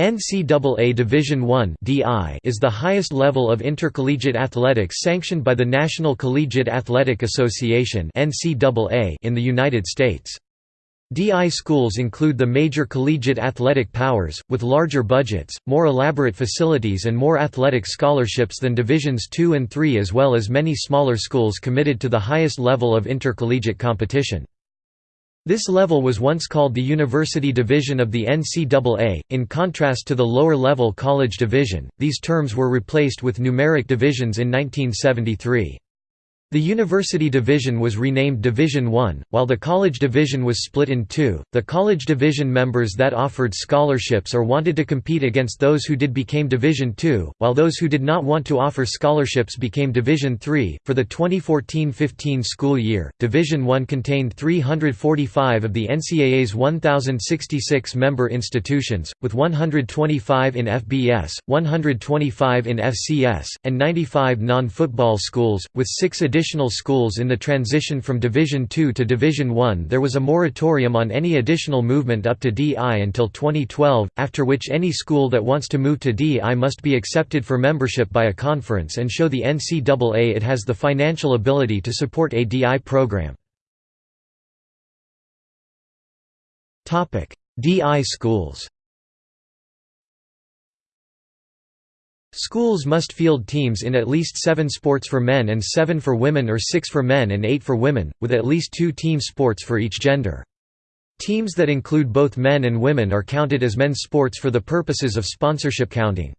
NCAA Division I is the highest level of intercollegiate athletics sanctioned by the National Collegiate Athletic Association in the United States. DI schools include the major collegiate athletic powers, with larger budgets, more elaborate facilities and more athletic scholarships than Divisions II and III as well as many smaller schools committed to the highest level of intercollegiate competition. This level was once called the University Division of the NCAA, in contrast to the lower-level College Division, these terms were replaced with numeric divisions in 1973. The University Division was renamed Division I, while the College Division was split in two. The College Division members that offered scholarships or wanted to compete against those who did became Division II, while those who did not want to offer scholarships became Division III. For the 2014-15 school year, Division I contained 345 of the NCAA's 1066 member institutions, with 125 in FBS, 125 in FCS, and 95 non-football schools, with 6 additional additional schools in the transition from Division II to Division I there was a moratorium on any additional movement up to DI until 2012, after which any school that wants to move to DI must be accepted for membership by a conference and show the NCAA it has the financial ability to support a DI program. DI schools Schools must field teams in at least seven sports for men and seven for women or six for men and eight for women, with at least two team sports for each gender. Teams that include both men and women are counted as men's sports for the purposes of sponsorship counting.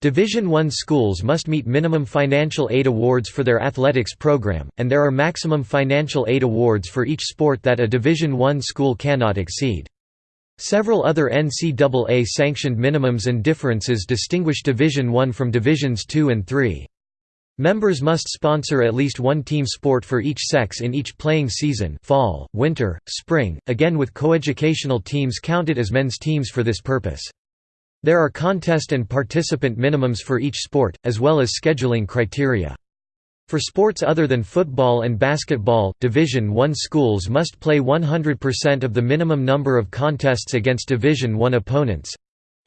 Division I schools must meet minimum financial aid awards for their athletics program, and there are maximum financial aid awards for each sport that a Division I school cannot exceed. Several other NCAA-sanctioned minimums and differences distinguish Division I from Divisions II and III. Members must sponsor at least one team sport for each sex in each playing season fall, winter, spring, again with coeducational teams counted as men's teams for this purpose. There are contest and participant minimums for each sport, as well as scheduling criteria. For sports other than football and basketball, Division I schools must play 100% of the minimum number of contests against Division I opponents,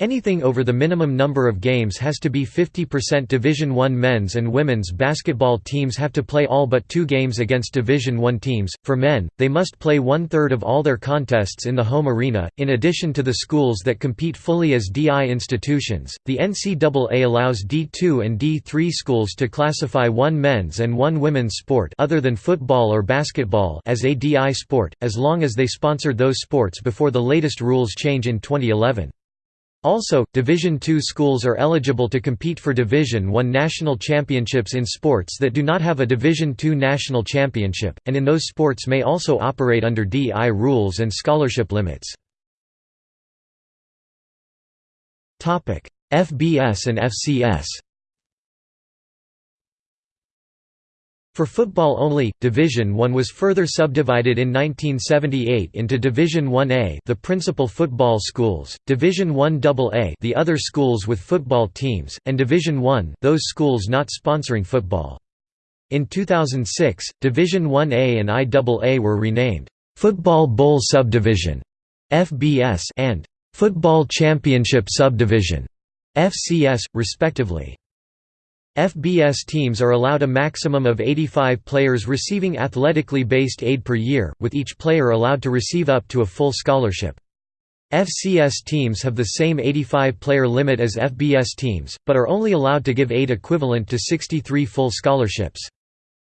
Anything over the minimum number of games has to be 50% Division I men's and women's basketball teams have to play all but two games against Division I teams. For men, they must play one third of all their contests in the home arena. In addition to the schools that compete fully as DI institutions, the NCAA allows D2 and D3 schools to classify one men's and one women's sport other than football or basketball as a DI sport, as long as they sponsored those sports before the latest rules change in 2011. Also, Division II schools are eligible to compete for Division I national championships in sports that do not have a Division II national championship, and in those sports may also operate under DI rules and scholarship limits. FBS and FCS For football only, Division I was further subdivided in 1978 into Division 1A the principal football schools, Division 1AA the other schools with football teams, and Division 1 those schools not sponsoring football. In 2006, Division 1A and IAA were renamed, "'Football Bowl Subdivision' FBS and "'Football Championship Subdivision' FCS, respectively. FBS teams are allowed a maximum of 85 players receiving athletically based aid per year, with each player allowed to receive up to a full scholarship. FCS teams have the same 85-player limit as FBS teams, but are only allowed to give aid equivalent to 63 full scholarships.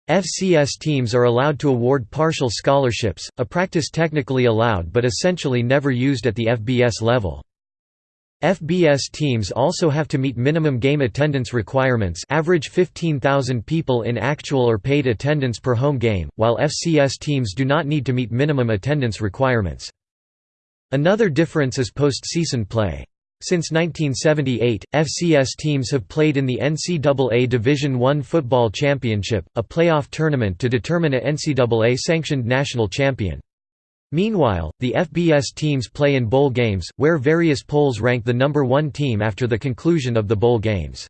FCS teams are allowed to award partial scholarships, a practice technically allowed but essentially never used at the FBS level. FBS teams also have to meet minimum game attendance requirements average 15,000 people in actual or paid attendance per home game, while FCS teams do not need to meet minimum attendance requirements. Another difference is postseason play. Since 1978, FCS teams have played in the NCAA Division I Football Championship, a playoff tournament to determine a NCAA-sanctioned national champion. Meanwhile, the FBS teams play in bowl games, where various polls rank the number one team after the conclusion of the bowl games.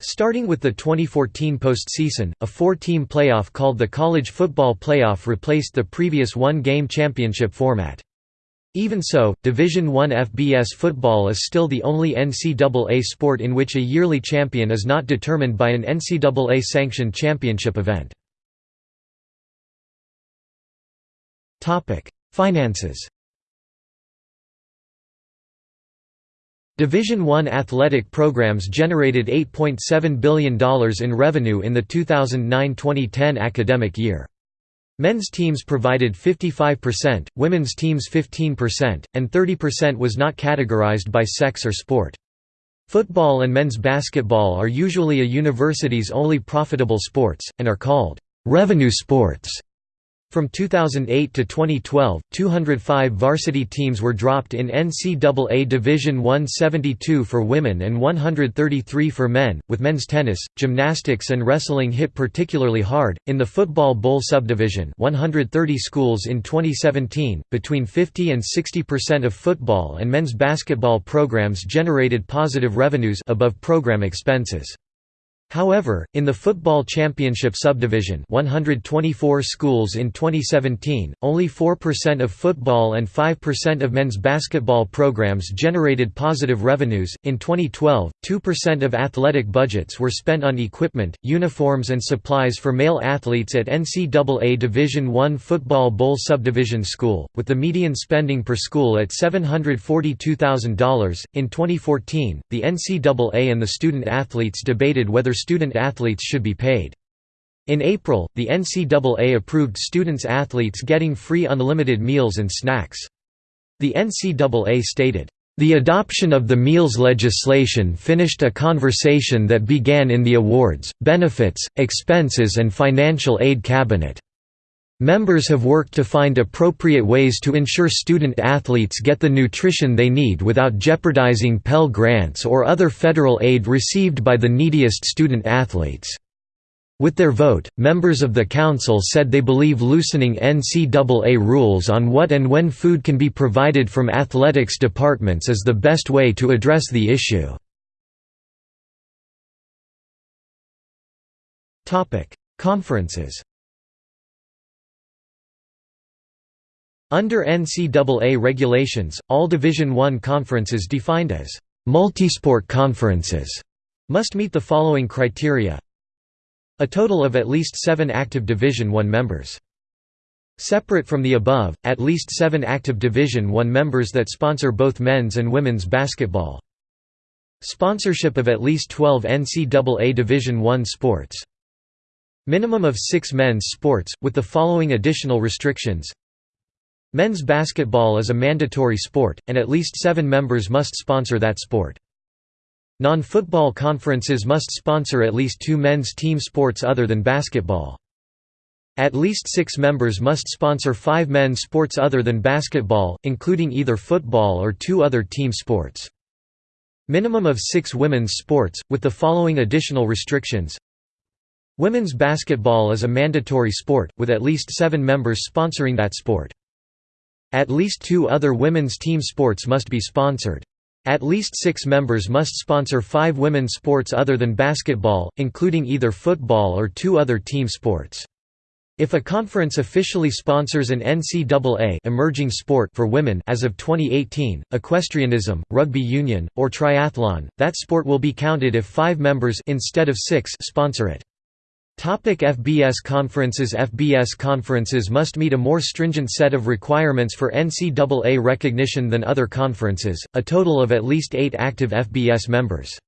Starting with the 2014 postseason, a four-team playoff called the College Football Playoff replaced the previous one-game championship format. Even so, Division I FBS football is still the only NCAA sport in which a yearly champion is not determined by an NCAA-sanctioned championship event. Finances Division I athletic programs generated $8.7 billion in revenue in the 2009–2010 academic year. Men's teams provided 55%, women's teams 15%, and 30% was not categorized by sex or sport. Football and men's basketball are usually a university's only profitable sports, and are called revenue sports. From 2008 to 2012, 205 varsity teams were dropped in NCAA Division 172 for women and 133 for men, with men's tennis, gymnastics and wrestling hit particularly hard. In the Football Bowl subdivision, 130 schools in 2017, between 50 and 60% of football and men's basketball programs generated positive revenues above program expenses. However, in the Football Championship subdivision 124 schools in 2017, only 4% of football and 5% of men's basketball programs generated positive revenues. In 2012, 2% of athletic budgets were spent on equipment, uniforms and supplies for male athletes at NCAA Division I Football Bowl subdivision school, with the median spending per school at $742,000. In 2014, the NCAA and the student athletes debated whether student athletes should be paid. In April, the NCAA approved students-athletes getting free unlimited meals and snacks. The NCAA stated, "...the adoption of the meals legislation finished a conversation that began in the awards, benefits, expenses and financial aid cabinet." Members have worked to find appropriate ways to ensure student-athletes get the nutrition they need without jeopardizing Pell Grants or other federal aid received by the neediest student-athletes. With their vote, members of the council said they believe loosening NCAA rules on what and when food can be provided from athletics departments is the best way to address the issue. Conferences Under NCAA regulations, all Division I conferences defined as multisport conferences must meet the following criteria a total of at least seven active Division I members. Separate from the above, at least seven active Division I members that sponsor both men's and women's basketball. Sponsorship of at least 12 NCAA Division I sports. Minimum of six men's sports, with the following additional restrictions Men's basketball is a mandatory sport, and at least seven members must sponsor that sport. Non-football conferences must sponsor at least two men's team sports other than basketball. At least six members must sponsor five men's sports other than basketball, including either football or two other team sports. Minimum of six women's sports, with the following additional restrictions Women's basketball is a mandatory sport, with at least seven members sponsoring that sport. At least two other women's team sports must be sponsored. At least six members must sponsor five women's sports other than basketball, including either football or two other team sports. If a conference officially sponsors an NCAA emerging sport for women as of 2018, equestrianism, rugby union, or triathlon, that sport will be counted if 5 members instead of 6 sponsor it. Topic FBS conferences FBS conferences must meet a more stringent set of requirements for NCAA recognition than other conferences, a total of at least eight active FBS members.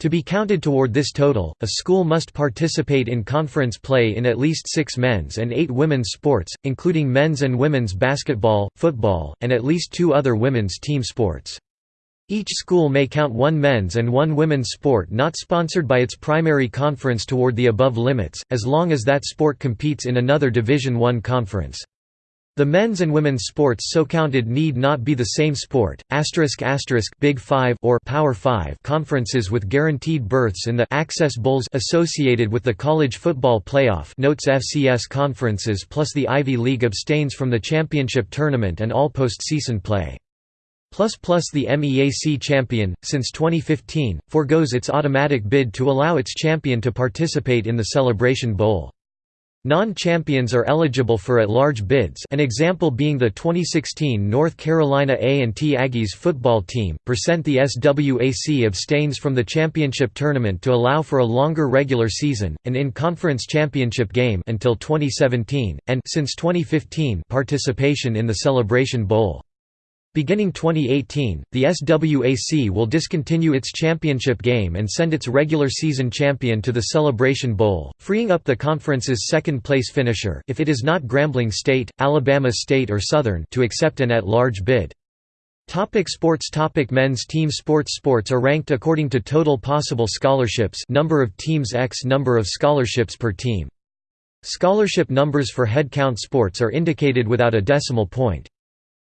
To be counted toward this total, a school must participate in conference play in at least six men's and eight women's sports, including men's and women's basketball, football, and at least two other women's team sports. Each school may count one men's and one women's sport not sponsored by its primary conference toward the above limits, as long as that sport competes in another Division I conference. The men's and women's sports so counted need not be the same sport. Big 5 or Power 5 conferences with guaranteed berths in the Access Bowls associated with the college football playoff notes FCS conferences plus the Ivy League abstains from the championship tournament and all postseason play. Plus Plus the MEAC champion, since 2015, forgoes its automatic bid to allow its champion to participate in the Celebration Bowl. Non-champions are eligible for at-large bids an example being the 2016 North Carolina A&T Aggies football team. Percent the SWAC abstains from the championship tournament to allow for a longer regular season, an in-conference championship game until 2017, and since 2015 participation in the Celebration Bowl. Beginning 2018, the SWAC will discontinue its championship game and send its regular season champion to the Celebration Bowl, freeing up the conference's second-place finisher if it is not Grambling State, Alabama State or Southern to accept an at-large bid. Topic sports Topic Men's team sports Sports are ranked according to total possible scholarships number of teams x number of scholarships per team. Scholarship numbers for headcount sports are indicated without a decimal point.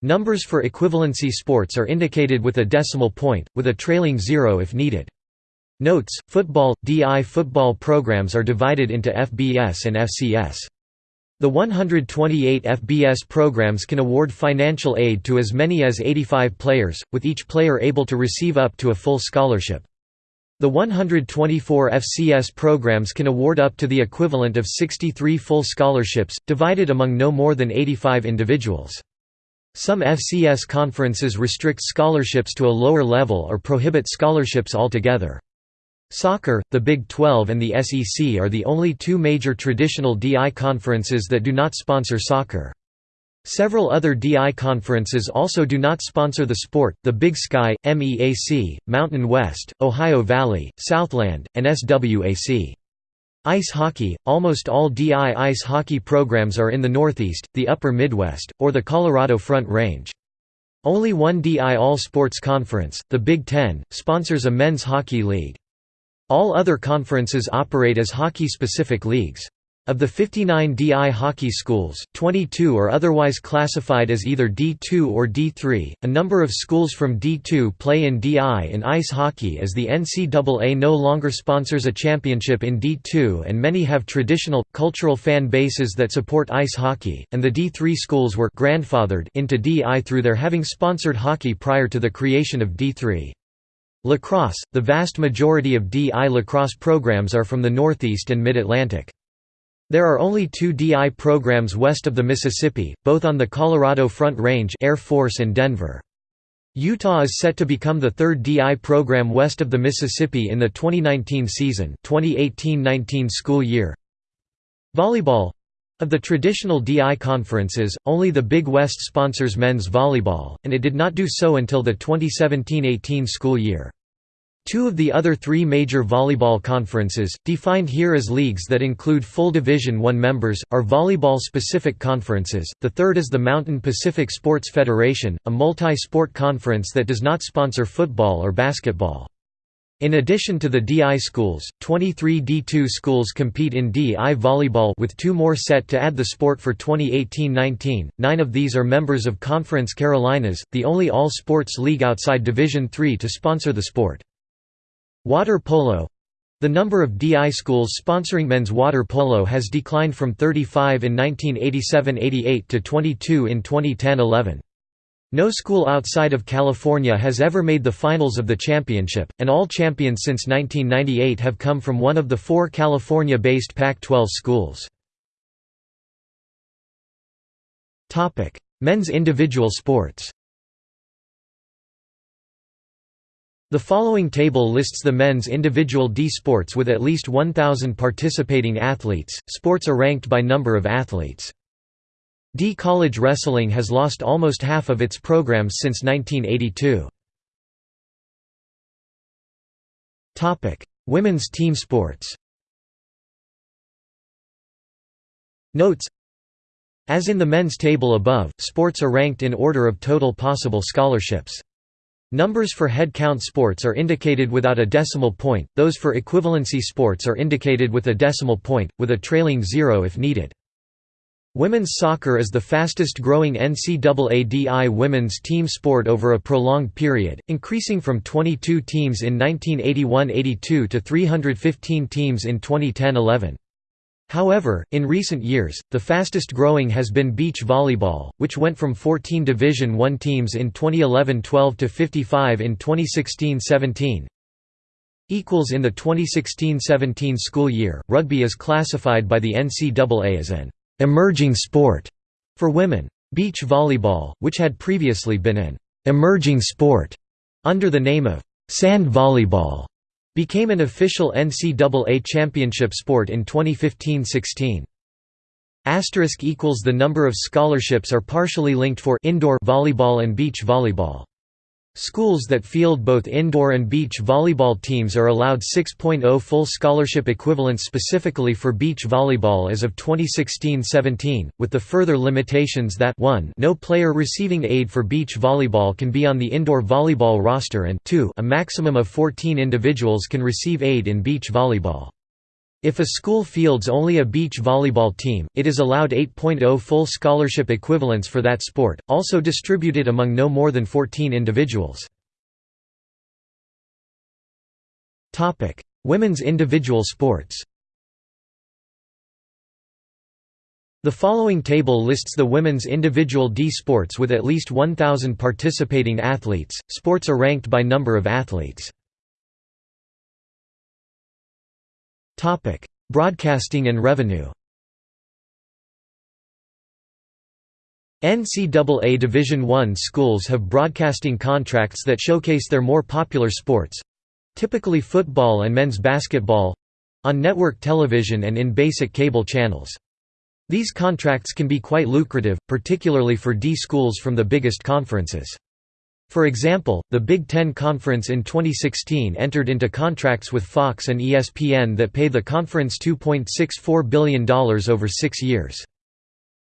Numbers for equivalency sports are indicated with a decimal point, with a trailing zero if needed. Notes: Football DI football programs are divided into FBS and FCS. The 128 FBS programs can award financial aid to as many as 85 players, with each player able to receive up to a full scholarship. The 124 FCS programs can award up to the equivalent of 63 full scholarships, divided among no more than 85 individuals. Some FCS conferences restrict scholarships to a lower level or prohibit scholarships altogether. Soccer, the Big 12 and the SEC are the only two major traditional DI conferences that do not sponsor soccer. Several other DI conferences also do not sponsor the sport, the Big Sky, MEAC, Mountain West, Ohio Valley, Southland, and SWAC. Ice hockey – Almost all DI ice hockey programs are in the Northeast, the Upper Midwest, or the Colorado Front Range. Only one DI All-Sports Conference, the Big Ten, sponsors a men's hockey league. All other conferences operate as hockey-specific leagues. Of the 59 DI hockey schools, 22 are otherwise classified as either D2 or D3. A number of schools from D2 play in DI in ice hockey as the NCAA no longer sponsors a championship in D2 and many have traditional, cultural fan bases that support ice hockey, and the D3 schools were grandfathered into DI through their having sponsored hockey prior to the creation of D3. Lacrosse – The vast majority of DI lacrosse programs are from the Northeast and Mid-Atlantic. There are only two DI programs west of the Mississippi, both on the Colorado Front Range Air Force and Denver. Utah is set to become the third DI program west of the Mississippi in the 2019 season 2018-19 school year. Volleyball of the traditional DI conferences, only the Big West sponsors men's volleyball, and it did not do so until the 2017–18 school year. Two of the other three major volleyball conferences, defined here as leagues that include full Division I members, are volleyball-specific conferences, the third is the Mountain Pacific Sports Federation, a multi-sport conference that does not sponsor football or basketball. In addition to the DI schools, 23 D2 schools compete in DI volleyball with two more set to add the sport for 2018-19. Nine of these are members of Conference Carolinas, the only all-sports league outside Division III to sponsor the sport. Water polo the number of DI schools sponsoring men's water polo has declined from 35 in 1987–88 to 22 in 2010–11. No school outside of California has ever made the finals of the championship, and all champions since 1998 have come from one of the four California-based Pac-12 schools. Men's individual sports The following table lists the men's individual D sports with at least 1,000 participating athletes. Sports are ranked by number of athletes. D college wrestling has lost almost half of its programs since 1982. Topic: Women's team sports. Notes As in the men's table above, sports are ranked in order of total possible scholarships. Numbers for head count sports are indicated without a decimal point, those for equivalency sports are indicated with a decimal point, with a trailing zero if needed. Women's soccer is the fastest growing NCAA DI women's team sport over a prolonged period, increasing from 22 teams in 1981–82 to 315 teams in 2010–11. However, in recent years, the fastest growing has been beach volleyball, which went from 14 Division I teams in 2011–12 to 55 in 2016–17. equals in the 2016-17 school year. Rugby is classified by the NCAA as an emerging sport for women. Beach volleyball, which had previously been an emerging sport under the name of sand volleyball, became an official NCAA championship sport in 2015-16. Asterisk equals the number of scholarships are partially linked for indoor volleyball and beach volleyball. Schools that field both indoor and beach volleyball teams are allowed 6.0 full scholarship equivalents specifically for beach volleyball as of 2016-17, with the further limitations that 1 no player receiving aid for beach volleyball can be on the indoor volleyball roster and 2 a maximum of 14 individuals can receive aid in beach volleyball. If a school fields only a beach volleyball team, it is allowed 8.0 full scholarship equivalents for that sport, also distributed among no more than 14 individuals. Women's individual sports The following table lists the women's individual D sports with at least 1,000 participating athletes. Sports are ranked by number of athletes. Topic: Broadcasting and revenue. NCAA Division I schools have broadcasting contracts that showcase their more popular sports—typically football and men's basketball—on network television and in basic cable channels. These contracts can be quite lucrative, particularly for D schools from the biggest conferences. For example, the Big Ten Conference in 2016 entered into contracts with Fox and ESPN that pay the conference $2.64 billion over six years.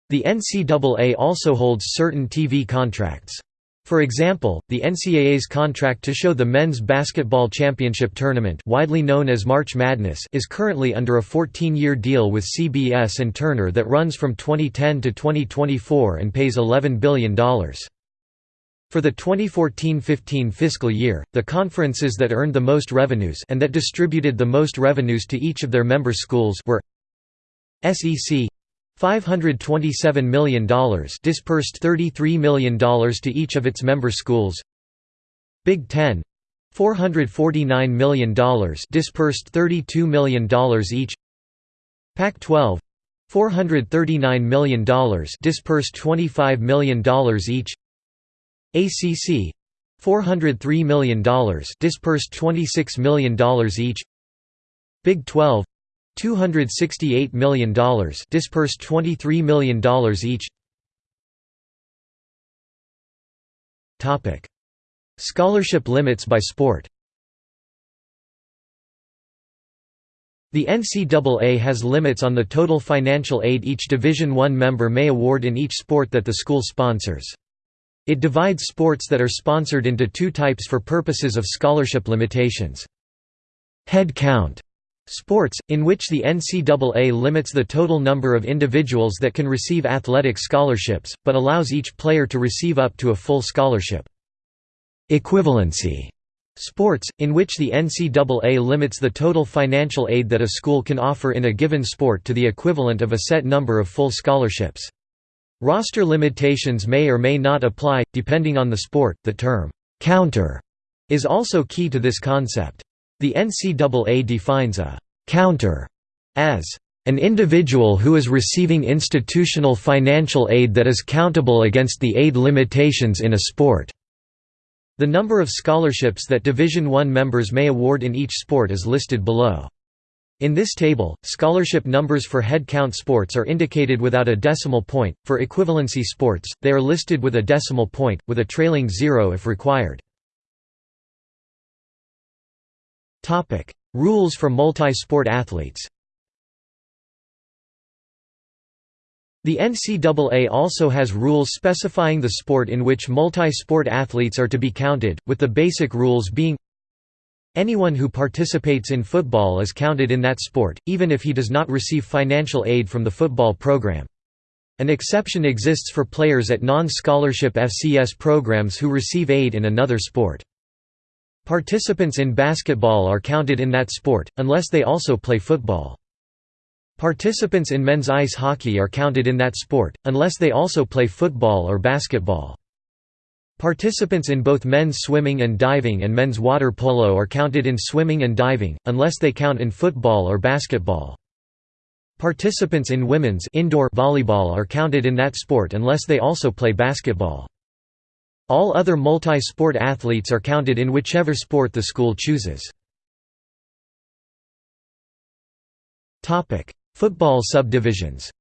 The NCAA also holds certain TV contracts. For example, the NCAA's contract to show the men's basketball championship tournament widely known as March Madness is currently under a 14-year deal with CBS and Turner that runs from 2010 to 2024 and pays $11 billion. For the 2014–15 fiscal year, the conferences that earned the most revenues and that distributed the most revenues to each of their member schools were SEC $527 million dispersed $33 million to each of its member schools Big Ten $449 million dispersed $32 million each Pac-12 $439 million dispersed $25 million each ACC $403 million dispersed $26 million each. Big 12 $268 million dispersed $23 million each. Topic. Scholarship limits by sport. The NCAA has limits on the total financial aid each Division I member may award in each sport that the school sponsors. It divides sports that are sponsored into two types for purposes of scholarship limitations. Head count sports, in which the NCAA limits the total number of individuals that can receive athletic scholarships, but allows each player to receive up to a full scholarship. Equivalency sports, in which the NCAA limits the total financial aid that a school can offer in a given sport to the equivalent of a set number of full scholarships. Roster limitations may or may not apply, depending on the sport. The term, counter, is also key to this concept. The NCAA defines a counter as an individual who is receiving institutional financial aid that is countable against the aid limitations in a sport. The number of scholarships that Division I members may award in each sport is listed below. In this table, scholarship numbers for head count sports are indicated without a decimal point, for equivalency sports, they are listed with a decimal point, with a trailing zero if required. Rules for multi-sport athletes. The NCAA also has rules specifying the sport in which multi-sport athletes are to be counted, with the basic rules being Anyone who participates in football is counted in that sport, even if he does not receive financial aid from the football program. An exception exists for players at non-scholarship FCS programs who receive aid in another sport. Participants in basketball are counted in that sport, unless they also play football. Participants in men's ice hockey are counted in that sport, unless they also play football or basketball. Participants in both men's swimming and diving and men's water polo are counted in swimming and diving, unless they count in football or basketball. Participants in women's indoor volleyball are counted in that sport unless they also play basketball. All other multi-sport athletes are counted in whichever sport the school chooses. Football subdivisions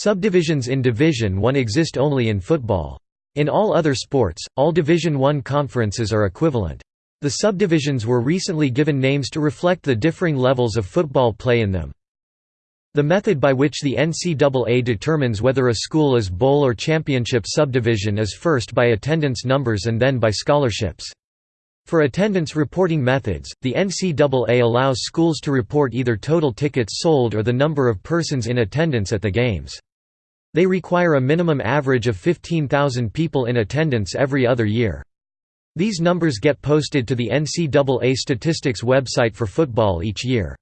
Subdivisions in Division 1 exist only in football. In all other sports, all Division 1 conferences are equivalent. The subdivisions were recently given names to reflect the differing levels of football play in them. The method by which the NCAA determines whether a school is bowl or championship subdivision is first by attendance numbers and then by scholarships. For attendance reporting methods, the NCAA allows schools to report either total tickets sold or the number of persons in attendance at the games. They require a minimum average of 15,000 people in attendance every other year. These numbers get posted to the NCAA statistics website for football each year.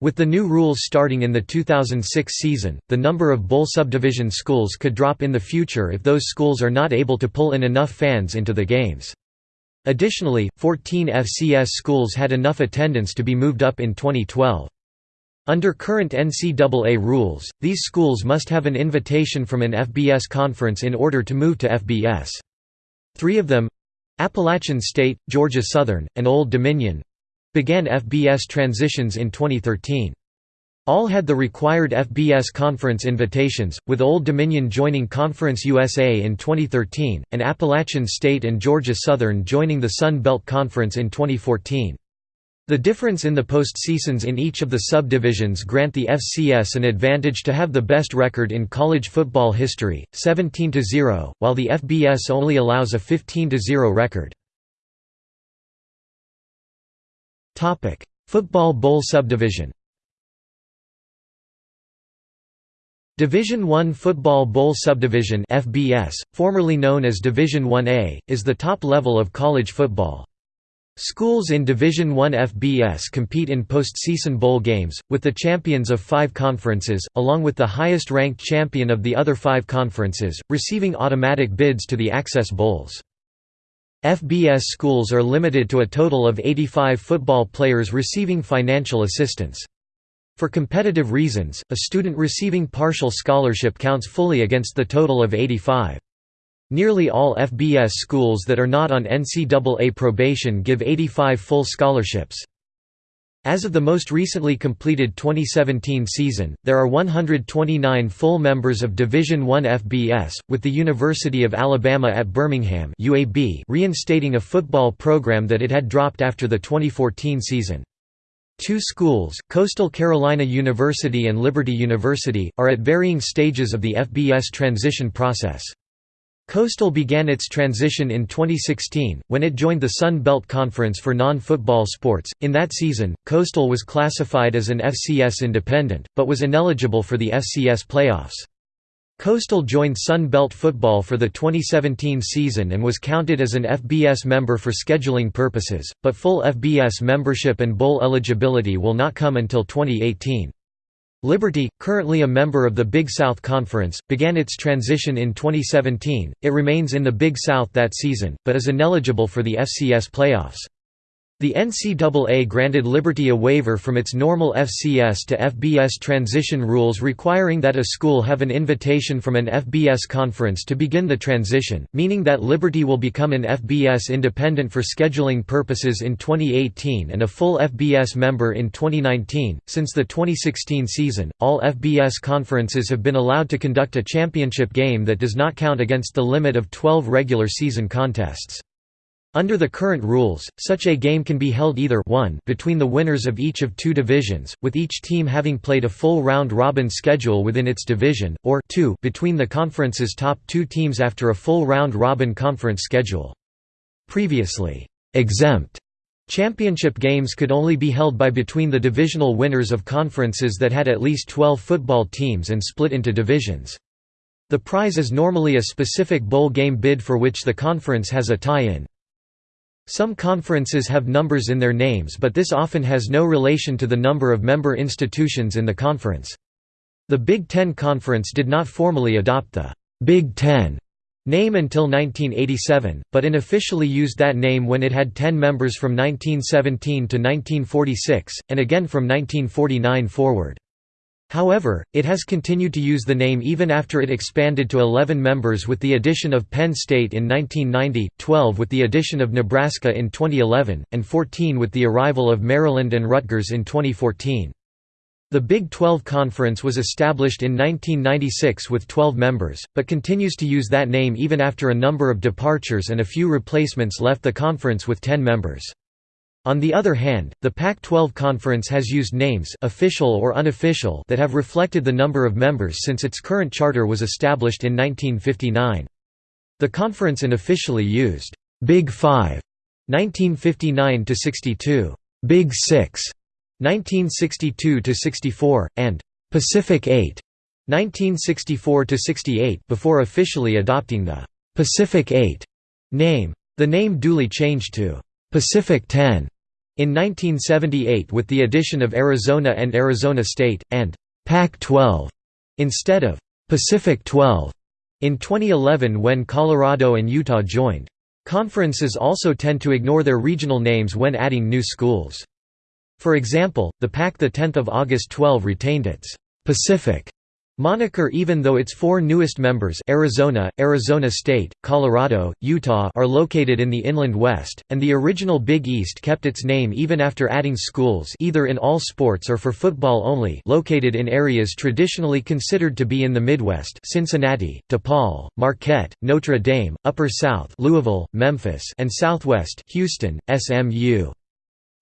With the new rules starting in the 2006 season, the number of bowl subdivision schools could drop in the future if those schools are not able to pull in enough fans into the games. Additionally, 14 FCS schools had enough attendance to be moved up in 2012. Under current NCAA rules, these schools must have an invitation from an FBS conference in order to move to FBS. Three of them, Appalachian State, Georgia Southern, and Old Dominion began FBS transitions in 2013. All had the required FBS conference invitations, with Old Dominion joining Conference USA in 2013, and Appalachian State and Georgia Southern joining the Sun Belt Conference in 2014. The difference in the postseasons in each of the subdivisions grant the FCS an advantage to have the best record in college football history, 17–0, while the FBS only allows a 15–0 record. Football Bowl subdivision Division I Football Bowl Subdivision FBS, formerly known as Division 1A, is the top level of college football. Schools in Division I FBS compete in postseason bowl games, with the champions of five conferences, along with the highest-ranked champion of the other five conferences, receiving automatic bids to the Access Bowls. FBS schools are limited to a total of 85 football players receiving financial assistance. For competitive reasons, a student receiving partial scholarship counts fully against the total of 85. Nearly all FBS schools that are not on NCAA probation give 85 full scholarships. As of the most recently completed 2017 season, there are 129 full members of Division I FBS, with the University of Alabama at Birmingham UAB reinstating a football program that it had dropped after the 2014 season. Two schools, Coastal Carolina University and Liberty University, are at varying stages of the FBS transition process. Coastal began its transition in 2016, when it joined the Sun Belt Conference for non-football sports. In that season, Coastal was classified as an FCS independent, but was ineligible for the FCS playoffs. Coastal joined Sun Belt football for the 2017 season and was counted as an FBS member for scheduling purposes, but full FBS membership and bowl eligibility will not come until 2018. Liberty, currently a member of the Big South Conference, began its transition in 2017. It remains in the Big South that season, but is ineligible for the FCS playoffs. The NCAA granted Liberty a waiver from its normal FCS to FBS transition rules requiring that a school have an invitation from an FBS conference to begin the transition, meaning that Liberty will become an FBS independent for scheduling purposes in 2018 and a full FBS member in 2019. Since the 2016 season, all FBS conferences have been allowed to conduct a championship game that does not count against the limit of 12 regular season contests. Under the current rules, such a game can be held either 1 between the winners of each of two divisions, with each team having played a full round-robin schedule within its division, or 2 between the conference's top two teams after a full round-robin conference schedule. Previously, exempt championship games could only be held by between the divisional winners of conferences that had at least 12 football teams and split into divisions. The prize is normally a specific bowl game bid for which the conference has a tie-in. Some conferences have numbers in their names but this often has no relation to the number of member institutions in the conference. The Big Ten Conference did not formally adopt the Big Ten name until 1987, but unofficially used that name when it had 10 members from 1917 to 1946, and again from 1949 forward. However, it has continued to use the name even after it expanded to 11 members with the addition of Penn State in 1990, 12 with the addition of Nebraska in 2011, and 14 with the arrival of Maryland and Rutgers in 2014. The Big 12 Conference was established in 1996 with 12 members, but continues to use that name even after a number of departures and a few replacements left the conference with 10 members. On the other hand, the Pac-12 Conference has used names official or unofficial that have reflected the number of members since its current charter was established in 1959. The conference unofficially used Big 5 1959–62, Big 6 1962–64, and «Pacific 8» 1964–68 before officially adopting the «Pacific 8» name. The name duly changed to «Pacific 10» in 1978 with the addition of Arizona and Arizona State, and «Pac-12» instead of «Pacific 12» in 2011 when Colorado and Utah joined. Conferences also tend to ignore their regional names when adding new schools. For example, the PAC 10 of August 12 retained its Pacific moniker even though its four newest members Arizona, Arizona State, Colorado, Utah are located in the Inland West, and the original Big East kept its name even after adding schools either in all sports or for football only located in areas traditionally considered to be in the Midwest Cincinnati, DePaul, Marquette, Notre Dame, Upper South Louisville, Memphis and Southwest Houston, SMU.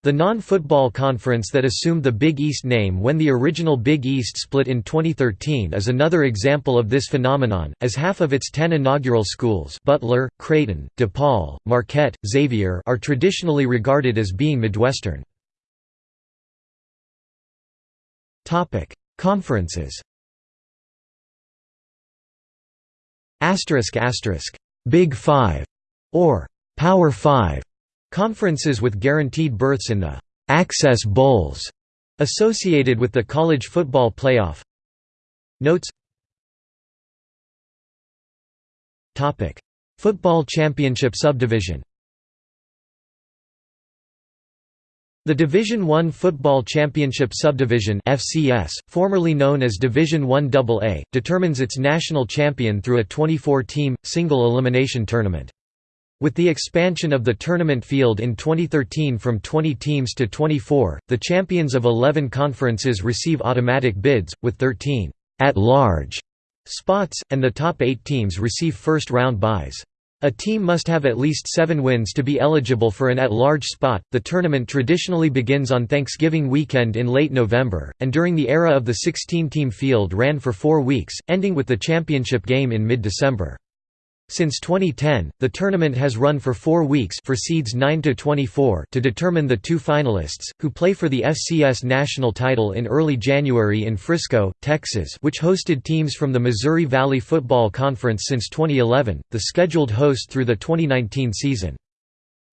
The non-football conference that assumed the Big East name when the original Big East split in 2013 is another example of this phenomenon, as half of its ten inaugural schools Butler, Creighton, DePaul, Marquette, Xavier are traditionally regarded as being Midwestern. Conferences Big Five, or Power Five Conferences with guaranteed berths in the «Access Bowls» associated with the college football playoff. Notes. Football Championship Subdivision. The Division I Football Championship Subdivision FCS, formerly known as Division I AA, determines its national champion through a 24-team, single-elimination tournament. With the expansion of the tournament field in 2013 from 20 teams to 24, the champions of 11 conferences receive automatic bids, with 13 at-large spots, and the top eight teams receive first-round byes. A team must have at least seven wins to be eligible for an at-large spot. The tournament traditionally begins on Thanksgiving weekend in late November, and during the era of the 16-team field ran for four weeks, ending with the championship game in mid-December. Since 2010, the tournament has run for four weeks for seeds 9 to 24 to determine the two finalists, who play for the FCS national title in early January in Frisco, Texas which hosted teams from the Missouri Valley Football Conference since 2011, the scheduled host through the 2019 season.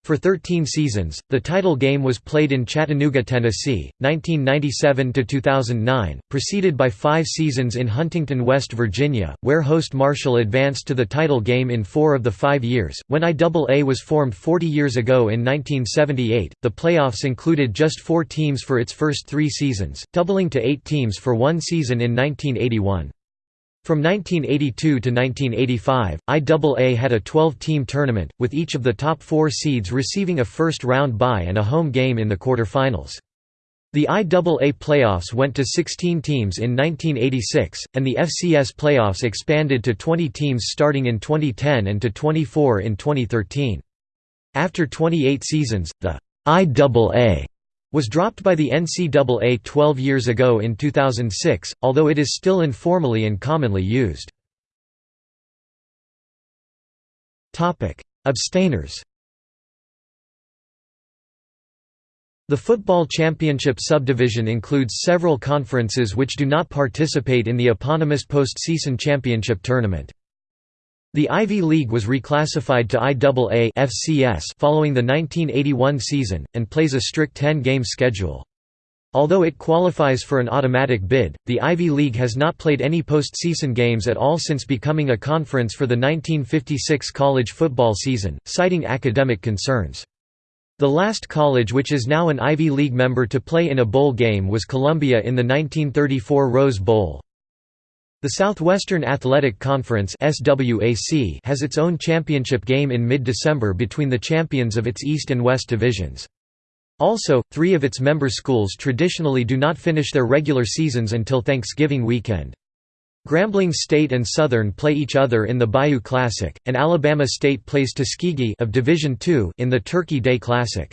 For 13 seasons, the title game was played in Chattanooga, Tennessee, 1997–2009, preceded by five seasons in Huntington, West Virginia, where host Marshall advanced to the title game in four of the five years. When IAA was formed 40 years ago in 1978, the playoffs included just four teams for its first three seasons, doubling to eight teams for one season in 1981. From 1982 to 1985, IAA had a 12-team tournament, with each of the top four seeds receiving a first-round bye and a home game in the quarterfinals. The IAA playoffs went to 16 teams in 1986, and the FCS playoffs expanded to 20 teams starting in 2010 and to 24 in 2013. After 28 seasons, the IAA was dropped by the NCAA 12 years ago in 2006, although it is still informally and commonly used. Abstainers The Football Championship subdivision includes several conferences which do not participate in the eponymous postseason championship tournament. The Ivy League was reclassified to IAA FCS following the 1981 season, and plays a strict 10-game schedule. Although it qualifies for an automatic bid, the Ivy League has not played any postseason games at all since becoming a conference for the 1956 college football season, citing academic concerns. The last college which is now an Ivy League member to play in a bowl game was Columbia in the 1934 Rose Bowl. The Southwestern Athletic Conference has its own championship game in mid-December between the champions of its East and West divisions. Also, three of its member schools traditionally do not finish their regular seasons until Thanksgiving weekend. Grambling State and Southern play each other in the Bayou Classic, and Alabama State plays Tuskegee of Division II in the Turkey Day Classic.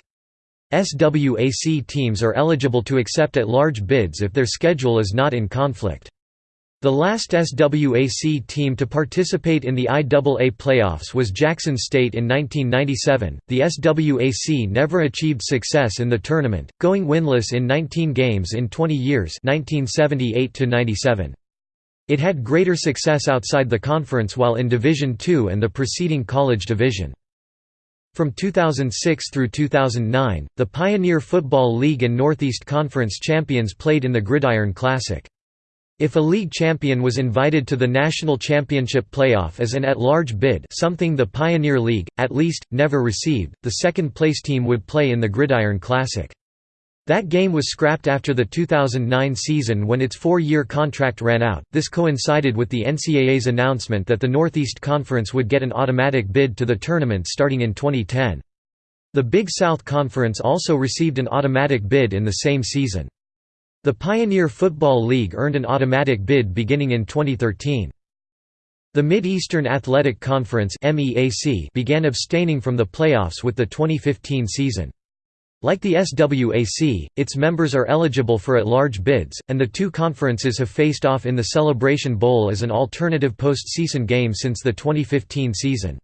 SWAC teams are eligible to accept at-large bids if their schedule is not in conflict. The last SWAC team to participate in the IAA playoffs was Jackson State in 1997. The SWAC never achieved success in the tournament, going winless in 19 games in 20 years, 1978 to 97. It had greater success outside the conference while in Division II and the preceding college division. From 2006 through 2009, the Pioneer Football League and Northeast Conference champions played in the Gridiron Classic. If a league champion was invited to the national championship playoff as an at-large bid something the Pioneer League, at least, never received, the second-place team would play in the Gridiron Classic. That game was scrapped after the 2009 season when its four-year contract ran out. This coincided with the NCAA's announcement that the Northeast Conference would get an automatic bid to the tournament starting in 2010. The Big South Conference also received an automatic bid in the same season. The Pioneer Football League earned an automatic bid beginning in 2013. The Mid-Eastern Athletic Conference began abstaining from the playoffs with the 2015 season. Like the SWAC, its members are eligible for at-large bids, and the two conferences have faced off in the Celebration Bowl as an alternative postseason game since the 2015 season.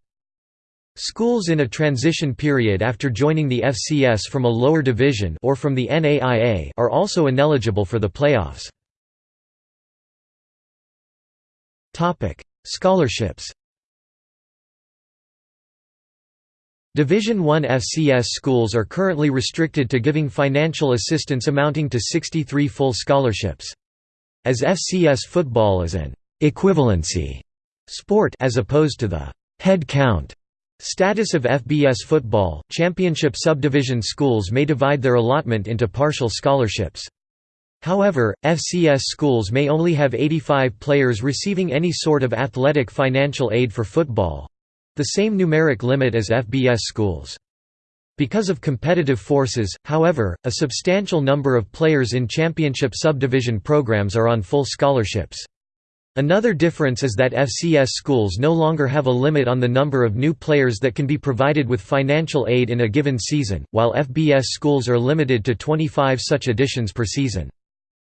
Schools in a transition period after joining the FCS from a lower division or from the NAIA are also ineligible for the playoffs. Topic: Scholarships. Division I FCS schools are currently restricted to giving financial assistance amounting to 63 full scholarships. As FCS football is an equivalency sport as opposed to the head count Status of FBS football, championship subdivision schools may divide their allotment into partial scholarships. However, FCS schools may only have 85 players receiving any sort of athletic financial aid for football—the same numeric limit as FBS schools. Because of competitive forces, however, a substantial number of players in championship subdivision programs are on full scholarships. Another difference is that FCS schools no longer have a limit on the number of new players that can be provided with financial aid in a given season, while FBS schools are limited to 25 such additions per season.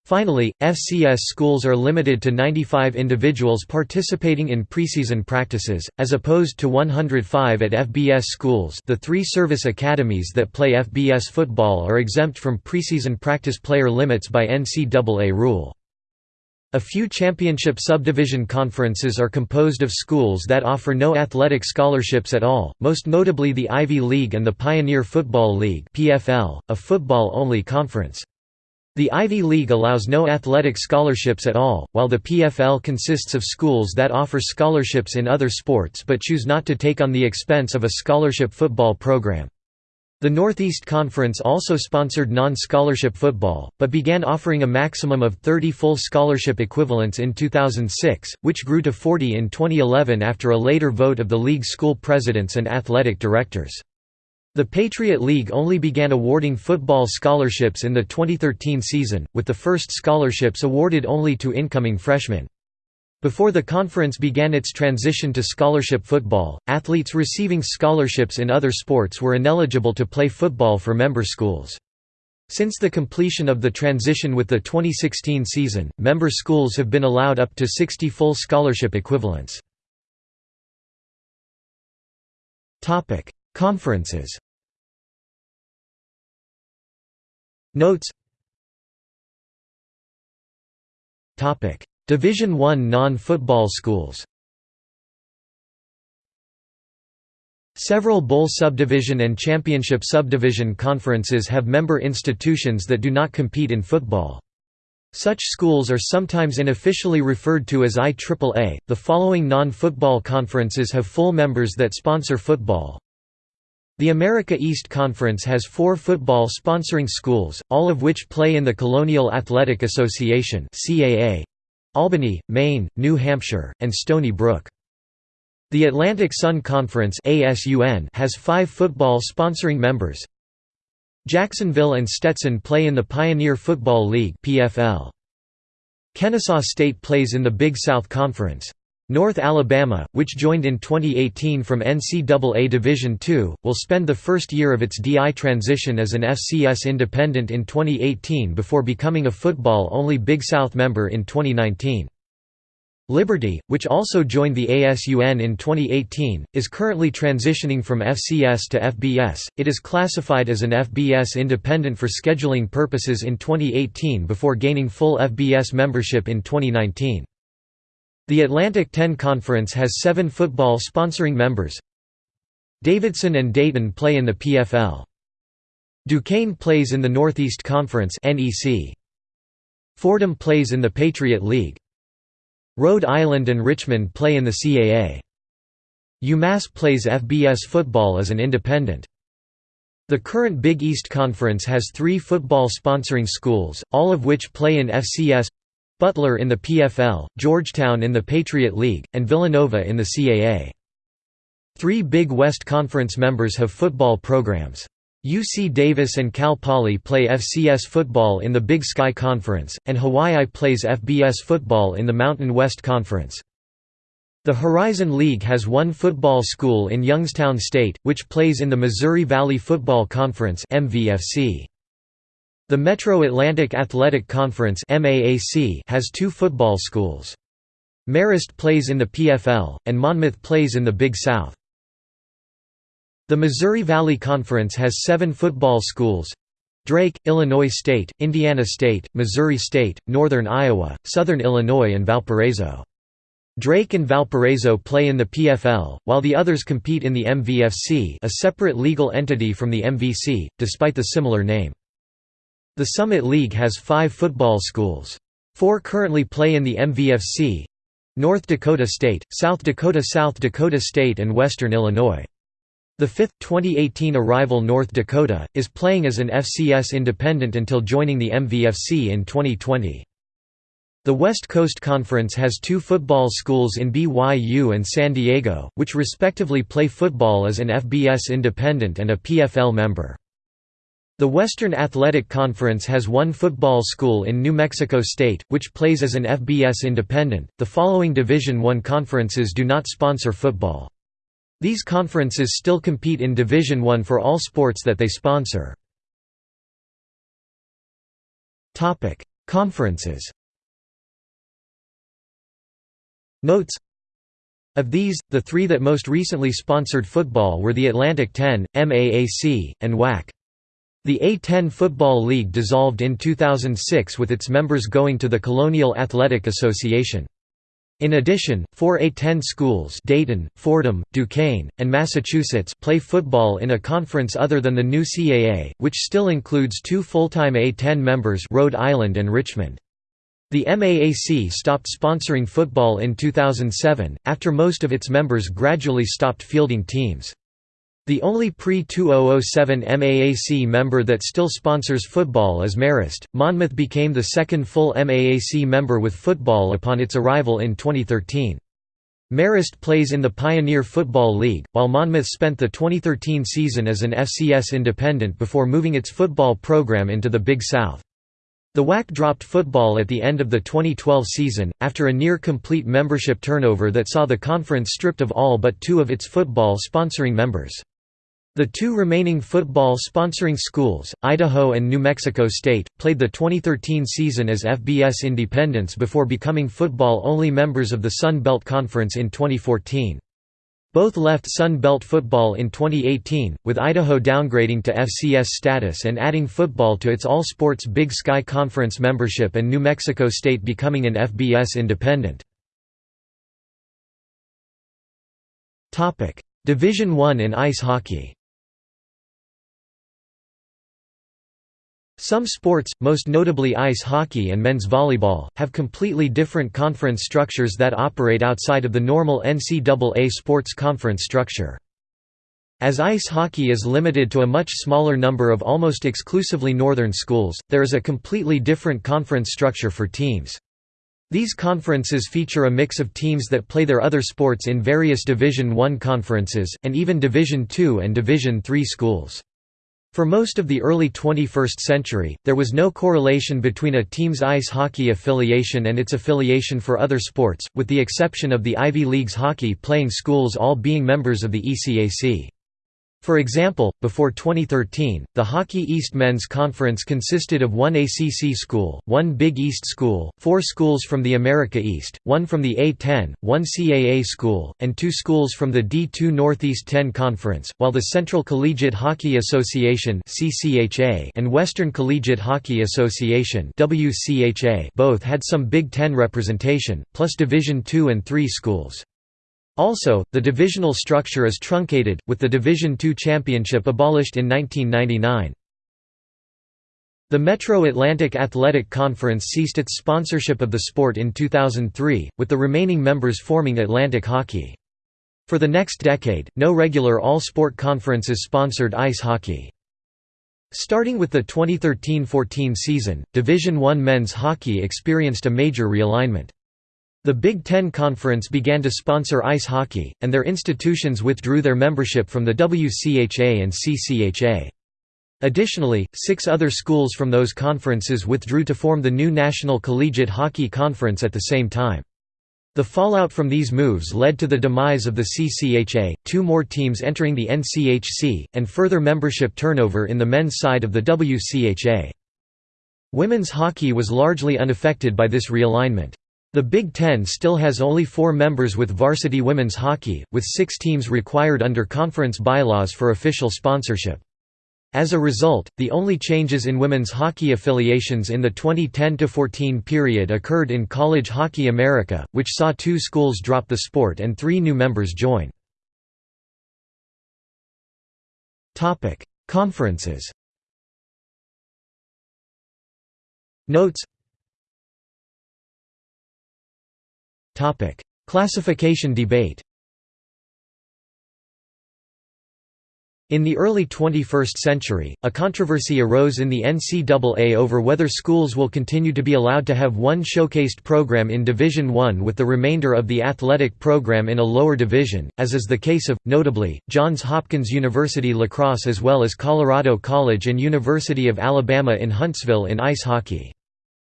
Finally, FCS schools are limited to 95 individuals participating in preseason practices, as opposed to 105 at FBS schools the three service academies that play FBS football are exempt from preseason practice player limits by NCAA rule. A few championship subdivision conferences are composed of schools that offer no athletic scholarships at all, most notably the Ivy League and the Pioneer Football League (PFL), a football-only conference. The Ivy League allows no athletic scholarships at all, while the PFL consists of schools that offer scholarships in other sports but choose not to take on the expense of a scholarship football program. The Northeast Conference also sponsored non-scholarship football, but began offering a maximum of 30 full scholarship equivalents in 2006, which grew to 40 in 2011 after a later vote of the league school presidents and athletic directors. The Patriot League only began awarding football scholarships in the 2013 season, with the first scholarships awarded only to incoming freshmen. Before the conference began its transition to scholarship football, athletes receiving scholarships in other sports were ineligible to play football for member schools. Since the completion of the transition with the 2016 season, member schools have been allowed up to 60 full scholarship equivalents. Conferences Notes Division I non-football schools Several Bowl Subdivision and Championship Subdivision conferences have member institutions that do not compete in football. Such schools are sometimes unofficially referred to as IAAA. The following non football conferences have full members that sponsor football the America East Conference has four football sponsoring schools, all of which play in the Colonial Athletic Association Albany, Maine, New Hampshire, and Stony Brook. The Atlantic Sun Conference has five football sponsoring members. Jacksonville and Stetson play in the Pioneer Football League Kennesaw State plays in the Big South Conference. North Alabama, which joined in 2018 from NCAA Division II, will spend the first year of its DI transition as an FCS independent in 2018 before becoming a football-only Big South member in 2019. Liberty, which also joined the ASUN in 2018, is currently transitioning from FCS to FBS. It is classified as an FBS independent for scheduling purposes in 2018 before gaining full FBS membership in 2019. The Atlantic 10 Conference has seven football sponsoring members. Davidson and Dayton play in the PFL. Duquesne plays in the Northeast Conference Fordham plays in the Patriot League. Rhode Island and Richmond play in the CAA. UMass plays FBS football as an independent. The current Big East Conference has three football sponsoring schools, all of which play in FCS Butler in the PFL, Georgetown in the Patriot League, and Villanova in the CAA. Three Big West Conference members have football programs. UC Davis and Cal Poly play FCS football in the Big Sky Conference, and Hawaii plays FBS football in the Mountain West Conference. The Horizon League has one football school in Youngstown State, which plays in the Missouri Valley Football Conference MVFC. The Metro Atlantic Athletic Conference has two football schools. Marist plays in the PFL, and Monmouth plays in the Big South. The Missouri Valley Conference has seven football schools Drake, Illinois State, Indiana State, Missouri State, Northern Iowa, Southern Illinois and Valparaiso. Drake and Valparaiso play in the PFL, while the others compete in the MVFC a separate legal entity from the MVC, despite the similar name. The Summit League has five football schools. Four currently play in the MVFC North Dakota State, South Dakota South Dakota State and Western Illinois. The fifth, 2018 arrival North Dakota, is playing as an FCS independent until joining the MVFC in 2020. The West Coast Conference has two football schools in BYU and San Diego, which respectively play football as an FBS independent and a PFL member. The Western Athletic Conference has one football school in New Mexico State, which plays as an FBS independent. The following Division I conferences do not sponsor football. These conferences still compete in Division I for all sports that they sponsor. Topic: Conferences. Notes of these, the three that most recently sponsored football were the Atlantic 10, MAAC, and WAC. The A-10 Football League dissolved in 2006 with its members going to the Colonial Athletic Association. In addition, four A-10 schools Dayton, Fordham, Duquesne, and Massachusetts play football in a conference other than the new CAA, which still includes two full-time A-10 members Rhode Island and Richmond. The MAAC stopped sponsoring football in 2007, after most of its members gradually stopped fielding teams. The only pre-2007 MAAC member that still sponsors football is Marist. Monmouth became the second full MAAC member with football upon its arrival in 2013. Marist plays in the Pioneer Football League, while Monmouth spent the 2013 season as an FCS independent before moving its football program into the Big South. The WAC dropped football at the end of the 2012 season, after a near-complete membership turnover that saw the conference stripped of all but two of its football sponsoring members. The two remaining football sponsoring schools, Idaho and New Mexico State, played the 2013 season as FBS independents before becoming football-only members of the Sun Belt Conference in 2014. Both left Sun Belt football in 2018, with Idaho downgrading to FCS status and adding football to its all-sports Big Sky Conference membership and New Mexico State becoming an FBS independent. Division I in ice hockey Some sports, most notably ice hockey and men's volleyball, have completely different conference structures that operate outside of the normal NCAA sports conference structure. As ice hockey is limited to a much smaller number of almost exclusively northern schools, there is a completely different conference structure for teams. These conferences feature a mix of teams that play their other sports in various Division I conferences, and even Division II and Division III schools. For most of the early 21st century, there was no correlation between a team's ice hockey affiliation and its affiliation for other sports, with the exception of the Ivy League's hockey-playing schools all being members of the ECAC. For example, before 2013, the Hockey East Men's Conference consisted of one ACC school, one Big East school, four schools from the America East, one from the A-10, one CAA school, and two schools from the D2 Northeast 10 Conference, while the Central Collegiate Hockey Association and Western Collegiate Hockey Association both had some Big Ten representation, plus Division II and III schools. Also, the divisional structure is truncated, with the Division II championship abolished in 1999. The Metro Atlantic Athletic Conference ceased its sponsorship of the sport in 2003, with the remaining members forming Atlantic Hockey. For the next decade, no regular all-sport conferences sponsored ice hockey. Starting with the 2013–14 season, Division I men's hockey experienced a major realignment. The Big Ten Conference began to sponsor ice hockey, and their institutions withdrew their membership from the WCHA and CCHA. Additionally, six other schools from those conferences withdrew to form the new National Collegiate Hockey Conference at the same time. The fallout from these moves led to the demise of the CCHA, two more teams entering the NCHC, and further membership turnover in the men's side of the WCHA. Women's hockey was largely unaffected by this realignment. The Big Ten still has only four members with varsity women's hockey, with six teams required under conference bylaws for official sponsorship. As a result, the only changes in women's hockey affiliations in the 2010–14 period occurred in College Hockey America, which saw two schools drop the sport and three new members join. Conferences Notes Classification debate. In the early 21st century, a controversy arose in the NCAA over whether schools will continue to be allowed to have one showcased program in Division I with the remainder of the athletic program in a lower division, as is the case of, notably, Johns Hopkins University lacrosse as well as Colorado College and University of Alabama in Huntsville in ice hockey.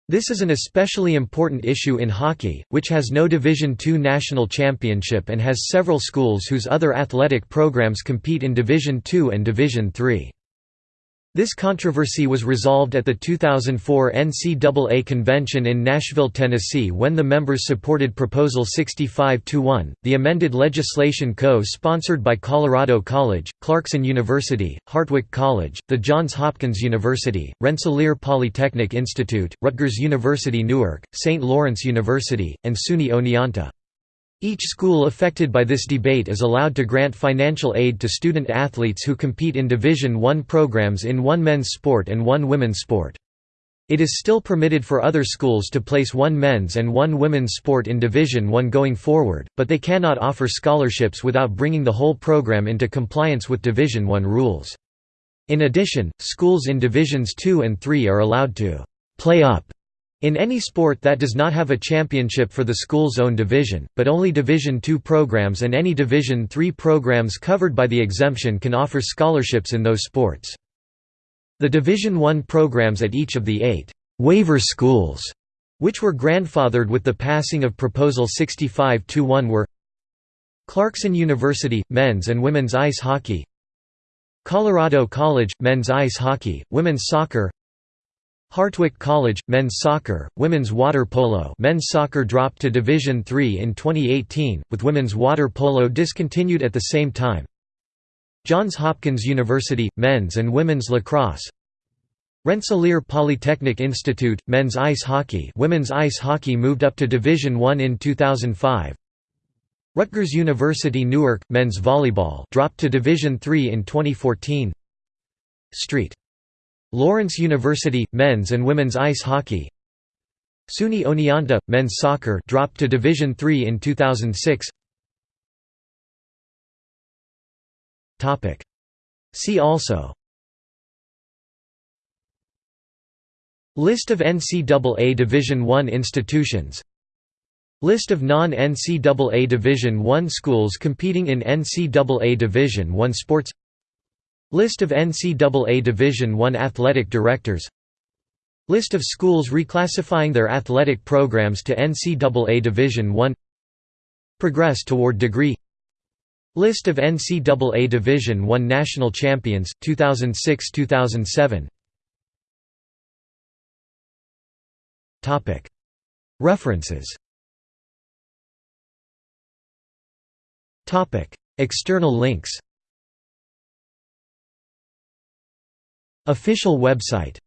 This is an especially important issue in hockey, which has no Division II national championship and has several schools whose other athletic programs compete in Division II and Division III. This controversy was resolved at the 2004 NCAA convention in Nashville, Tennessee when the members supported Proposal 65-1, the amended legislation co-sponsored by Colorado College, Clarkson University, Hartwick College, the Johns Hopkins University, Rensselaer Polytechnic Institute, Rutgers University Newark, St. Lawrence University, and SUNY Oneonta. Each school affected by this debate is allowed to grant financial aid to student athletes who compete in Division I programs in one men's sport and one women's sport. It is still permitted for other schools to place one men's and one women's sport in Division I going forward, but they cannot offer scholarships without bringing the whole program into compliance with Division I rules. In addition, schools in Divisions II and III are allowed to «play up» In any sport that does not have a championship for the school's own division, but only Division II programs and any Division III programs covered by the exemption can offer scholarships in those sports. The Division I programs at each of the eight «waiver schools» which were grandfathered with the passing of Proposal 65-1 were Clarkson University – men's and women's ice hockey Colorado College – men's ice hockey, women's soccer Hartwick College men's soccer, women's water polo. Men's soccer dropped to Division III in 2018, with women's water polo discontinued at the same time. Johns Hopkins University men's and women's lacrosse. Rensselaer Polytechnic Institute men's ice hockey. Women's ice hockey moved up to Division I in 2005. Rutgers University Newark men's volleyball dropped to Division III in 2014. St. Lawrence University men's and women's ice hockey. SUNY Oneonta men's soccer dropped to Division III in 2006. Topic See also List of NCAA Division I institutions List of non-NCAA Division I schools competing in NCAA Division I sports List of NCAA Division I athletic directors. List of schools reclassifying their athletic programs to NCAA Division I. Progress toward degree. List of NCAA Division I national champions, 2006–2007 References. External links Official website